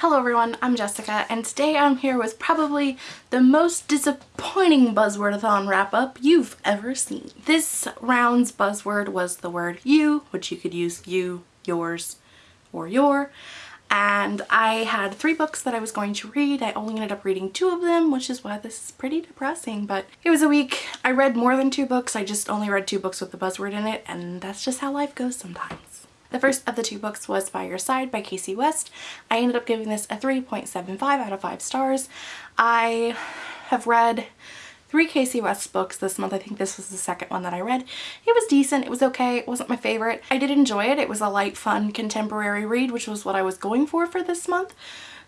Hello everyone, I'm Jessica and today I'm here with probably the most disappointing Buzzwordathon wrap-up you've ever seen. This round's buzzword was the word you, which you could use you, yours, or your. And I had three books that I was going to read. I only ended up reading two of them, which is why this is pretty depressing. But it was a week. I read more than two books. I just only read two books with the buzzword in it. And that's just how life goes sometimes. The first of the two books was By Your Side by Kasie West. I ended up giving this a 3.75 out of 5 stars. I have read three Kasie West books this month. I think this was the second one that I read. It was decent. It was okay. It wasn't my favorite. I did enjoy it. It was a light, fun, contemporary read, which was what I was going for for this month.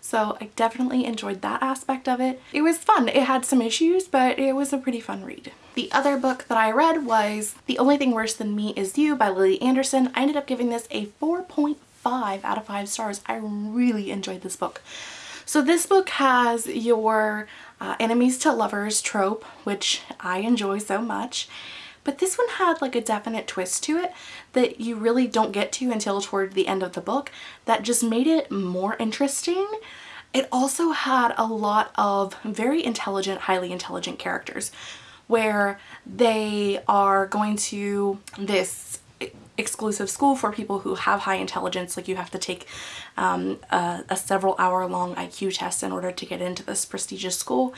So I definitely enjoyed that aspect of it. It was fun. It had some issues, but it was a pretty fun read. The other book that I read was The Only Thing Worse Than Me Is You by Lily Anderson. I ended up giving this a 4.5 out of 5 stars. I really enjoyed this book. So this book has your uh, enemies to lovers trope, which I enjoy so much. But this one had like a definite twist to it that you really don't get to until toward the end of the book that just made it more interesting. It also had a lot of very intelligent, highly intelligent characters where they are going to this exclusive school for people who have high intelligence like you have to take um, a, a, several hour long IQ test in order to get into this prestigious school.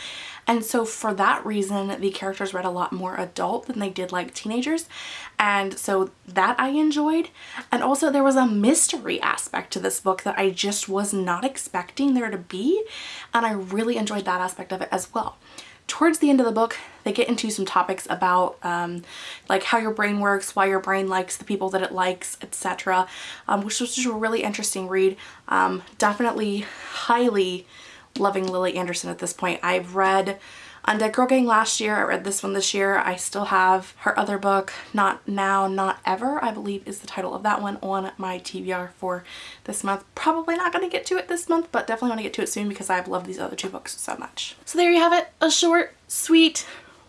And so for that reason the characters read a lot more adult than they did like teenagers. And so that I enjoyed. And also there was a mystery aspect to this book that I just was not expecting there to be. And I really enjoyed that aspect of it as well. Towards the end of the book, they get into some topics about um, like how your brain works, why your brain likes the people that it likes, etc. Um, which was just a really interesting read. Um, definitely highly loving Lily Anderson at this point. I've read Undead Girl Gang last year. I read this one this year. I still have her other book, Not Now, Not Ever, I believe is the title of that one on my TBR for this month. Probably not going to get to it this month, but definitely want to get to it soon because I've loved these other two books so much. So there you have it. A short, sweet,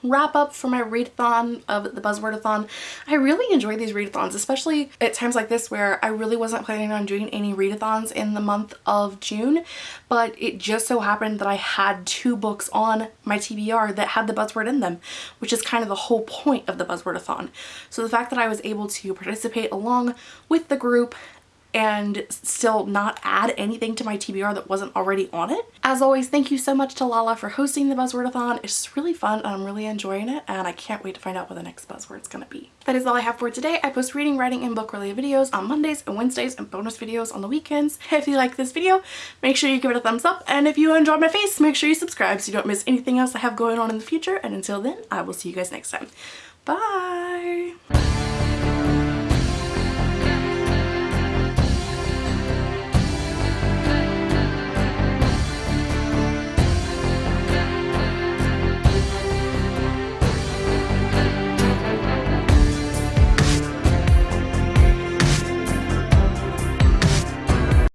wrap up for my readathon of the Buzzwordathon. I really enjoy these readathons, especially at times like this where I really wasn't planning on doing any readathons in the month of June, but it just so happened that I had two books on my TBR that had the buzzword in them, which is kind of the whole point of the Buzzwordathon. So the fact that I was able to participate along with the group and still not add anything to my TBR that wasn't already on it. As always, thank you so much to Lala for hosting the Buzzwordathon. It's really fun and I'm really enjoying it and I can't wait to find out what the next buzzword's gonna be. That is all I have for today. I post reading, writing, and book related videos on Mondays and Wednesdays and bonus videos on the weekends. If you like this video, make sure you give it a thumbs up and if you enjoyed my face, make sure you subscribe so you don't miss anything else I have going on in the future and until then, I will see you guys next time. Bye!